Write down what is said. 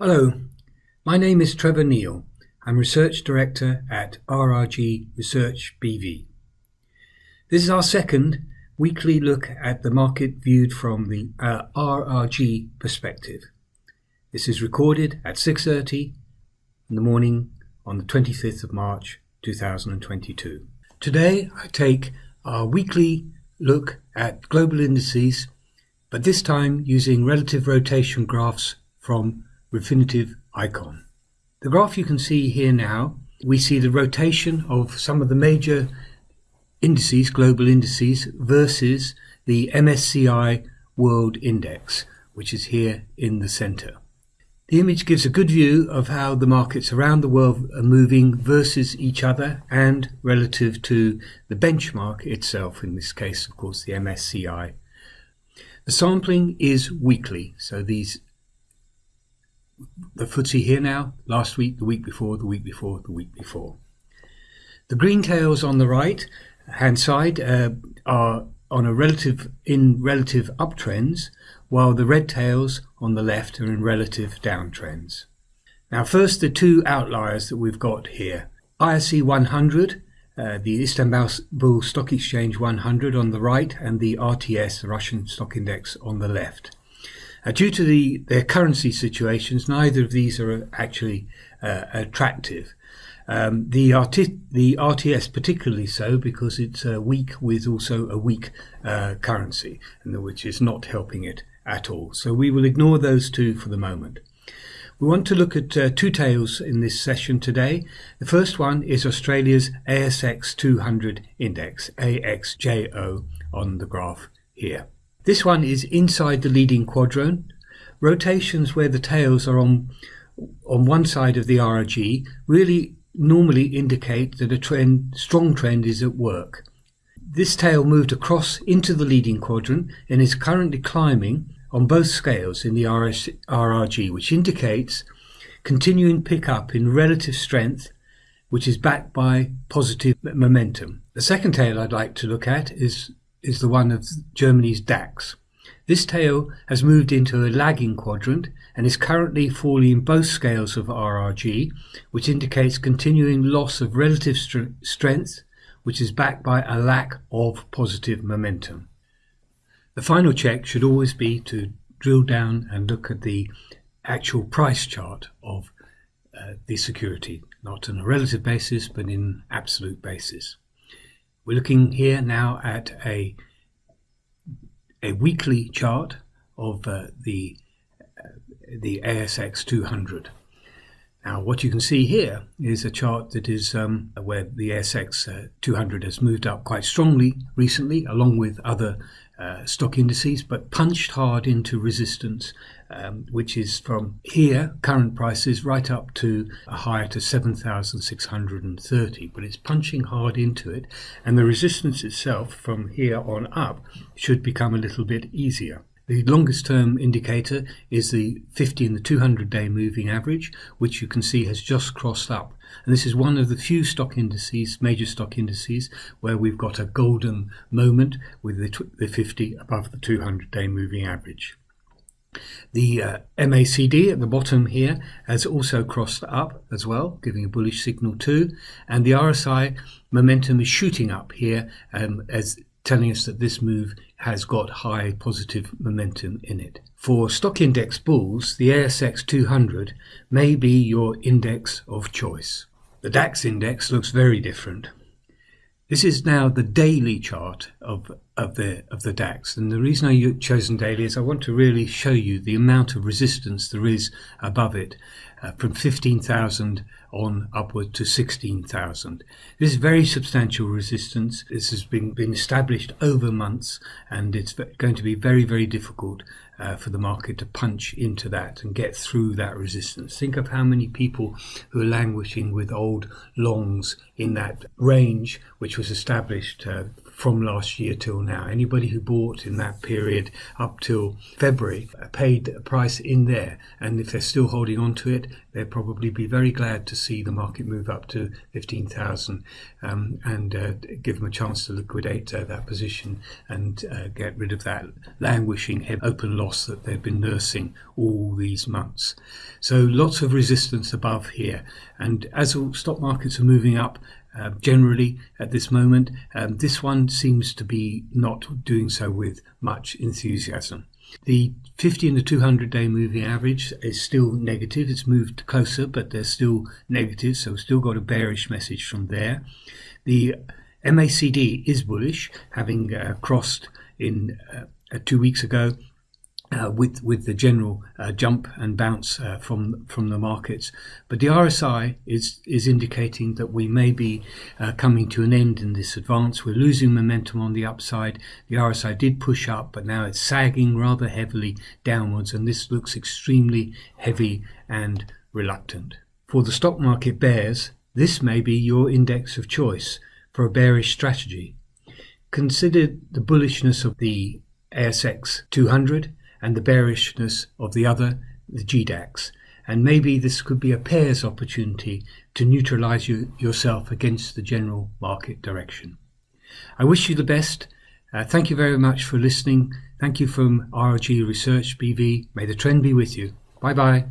Hello, my name is Trevor Neil. I'm Research Director at RRG Research BV. This is our second weekly look at the market viewed from the uh, RRG perspective. This is recorded at 6.30 in the morning on the 25th of March 2022. Today I take our weekly look at global indices, but this time using relative rotation graphs from Refinitiv Eikon. The graph you can see here now, we see the rotation of some of the major indices, global indices, versus the MSCI World Index, which is here in the center. The image gives a good view of how the markets around the world are moving versus each other and relative to the benchmark itself, in this case, of course, the MSCI. The sampling is weekly, so these the FTSE here now, last week, the week before, the week before, the week before. The green tails on the right hand side uh, are on a relative in relative uptrends, while the red tails on the left are in relative downtrends. Now first the two outliers that we've got here. ISE 100, uh, the Istanbul Stock Exchange 100 on the right and the RTS, the Russian Stock Index on the left. Uh, due to the, their currency situations, neither of these are actually uh, attractive. Um, the, the, RTS particularly so because it's uh, weak with also a weak uh, currency, which is not helping it at all. So we will ignore those two for the moment. We want to look at uh, two tails in this session today. The first one is Australia's ASX 200 index, AXJO, on the graph here. This one is inside the leading quadrant. Rotations where the tails are on, on one side of the RRG really normally indicate that a trend, strong trend is at work. This tail moved across into the leading quadrant and is currently climbing on both scales in the RS, RRG, which indicates continuing pickup in relative strength, which is backed by positive momentum. The second tail I'd like to look at is, is the one of Germany's DAX. This tail has moved into a lagging quadrant and is currently falling in both scales of RRG, which indicates continuing loss of relative strength, which is backed by a lack of positive momentum. The final check should always be to drill down and look at the actual price chart of uh, the security, not on a relative basis, but in absolute basis. We're looking here now at a, a weekly chart of uh, the, uh, the ASX 200. Now, what you can see here is a chart that is um, where the ASX uh, 200 has moved up quite strongly recently, along with other uh, stock indices, but punched hard into resistance, um, which is from here, current prices, right up to a higher to 7,630. But it's punching hard into it, and the resistance itself from here on up should become a little bit easier. The longest term indicator is the 50 and the 200 day moving average, which you can see has just crossed up. And this is one of the few stock indices, major stock indices, where we've got a golden moment with the, the 50 above the 200 day moving average. The uh, MACD at the bottom here has also crossed up as well, giving a bullish signal too. And the RSI momentum is shooting up here um, as telling us that this move has got high positive momentum in it. For stock index bulls, the ASX 200 may be your index of choice. The DAX index looks very different. This is now the daily chart of, of, the, of the DAX. And the reason I've chosen daily is I want to really show you the amount of resistance there is above it uh, from 15,000 on upward to 16,000. This is very substantial resistance. This has been, been established over months and it's going to be very, very difficult uh, for the market to punch into that and get through that resistance. Think of how many people who are languishing with old longs in that range, which was established uh, from last year till now. Anybody who bought in that period up till February paid a price in there, and if they're still holding on to it, they'll probably be very glad to see the market move up to 15,000 um, and uh, give them a chance to liquidate uh, that position and uh, get rid of that languishing open loss that they've been nursing all these months. So lots of resistance above here, and as stock markets are moving up, uh, generally at this moment. Um, this one seems to be not doing so with much enthusiasm. The 50 and the 200 day moving average is still negative. It's moved closer, but they're still negative, so still got a bearish message from there. The MACD is bullish, having uh, crossed in uh, two weeks ago uh, with with the general uh, jump and bounce uh, from from the markets, but the RSI is is indicating that we may be uh, coming to an end in this advance. We're losing momentum on the upside. The RSI did push up, but now it's sagging rather heavily downwards, and this looks extremely heavy and reluctant. For the stock market bears, this may be your index of choice for a bearish strategy. Consider the bullishness of the ASX 200 and the bearishness of the other, the GDAX. And maybe this could be a pairs opportunity to neutralize you, yourself against the general market direction. I wish you the best. Uh, thank you very much for listening. Thank you from RRG Research BV. May the trend be with you. Bye bye.